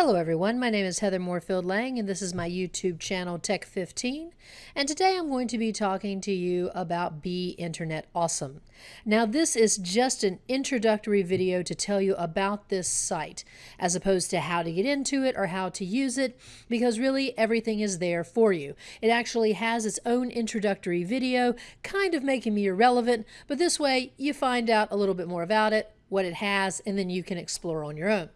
Hello everyone, my name is Heather Moorefield Lang and this is my YouTube channel Tech15 and today I'm going to be talking to you about Be Internet Awesome. Now this is just an introductory video to tell you about this site as opposed to how to get into it or how to use it because really everything is there for you. It actually has its own introductory video kind of making me irrelevant but this way you find out a little bit more about it, what it has, and then you can explore on your own.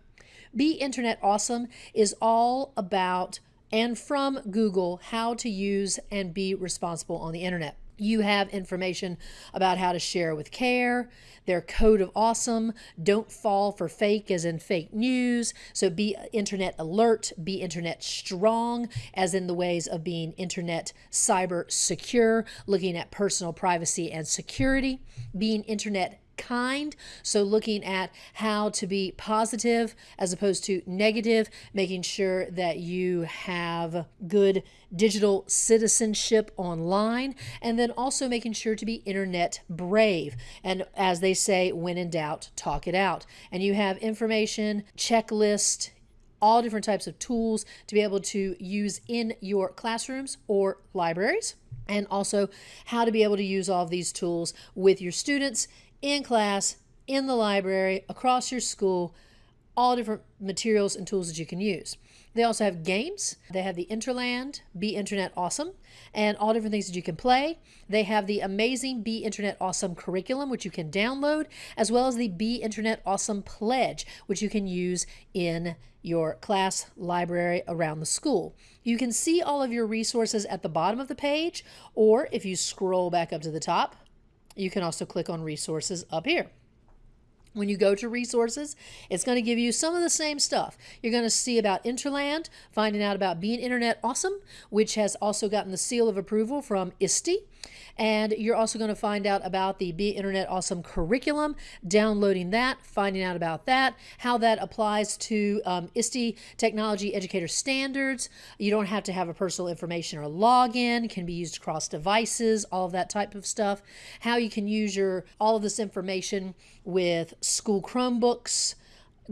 Be Internet Awesome is all about and from Google how to use and be responsible on the internet. You have information about how to share with care, their code of awesome, don't fall for fake as in fake news. So be internet alert, be internet strong, as in the ways of being internet cyber secure, looking at personal privacy and security, being internet kind. So looking at how to be positive as opposed to negative, making sure that you have good digital citizenship online, and then also making sure to be internet brave. And as they say, when in doubt, talk it out. And you have information, checklist, all different types of tools to be able to use in your classrooms or libraries and also how to be able to use all of these tools with your students in class, in the library, across your school, all different materials and tools that you can use. They also have games. They have the Interland, Be Internet Awesome, and all different things that you can play. They have the amazing Be Internet Awesome curriculum, which you can download, as well as the Be Internet Awesome Pledge, which you can use in your class library around the school. You can see all of your resources at the bottom of the page, or if you scroll back up to the top, you can also click on resources up here. When you go to resources, it's going to give you some of the same stuff. You're going to see about Interland, finding out about Being Internet Awesome, which has also gotten the seal of approval from ISTE. And you're also going to find out about the Be Internet Awesome curriculum, downloading that, finding out about that, how that applies to um, ISTE Technology Educator Standards. You don't have to have a personal information or login, can be used across devices, all of that type of stuff. How you can use your all of this information with school Chromebooks,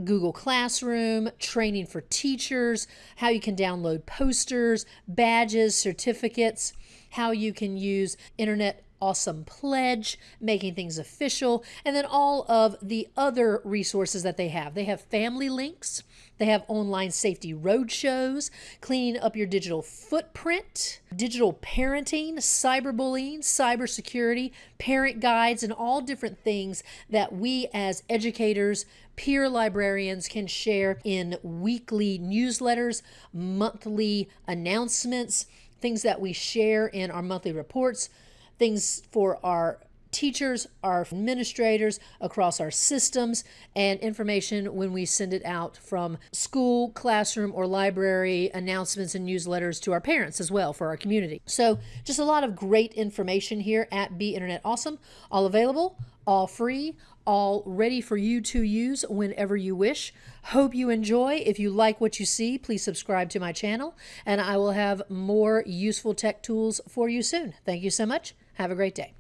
Google Classroom, training for teachers, how you can download posters, badges, certificates, how you can use Internet Awesome Pledge, making things official, and then all of the other resources that they have. They have family links, they have online safety roadshows, cleaning up your digital footprint, digital parenting, cyberbullying, cybersecurity, parent guides, and all different things that we as educators, peer librarians can share in weekly newsletters, monthly announcements, things that we share in our monthly reports, things for our teachers, our administrators across our systems, and information when we send it out from school, classroom, or library announcements and newsletters to our parents as well for our community. So, just a lot of great information here at Be Internet Awesome, all available, all free, all ready for you to use whenever you wish. Hope you enjoy. If you like what you see, please subscribe to my channel, and I will have more useful tech tools for you soon. Thank you so much. Have a great day.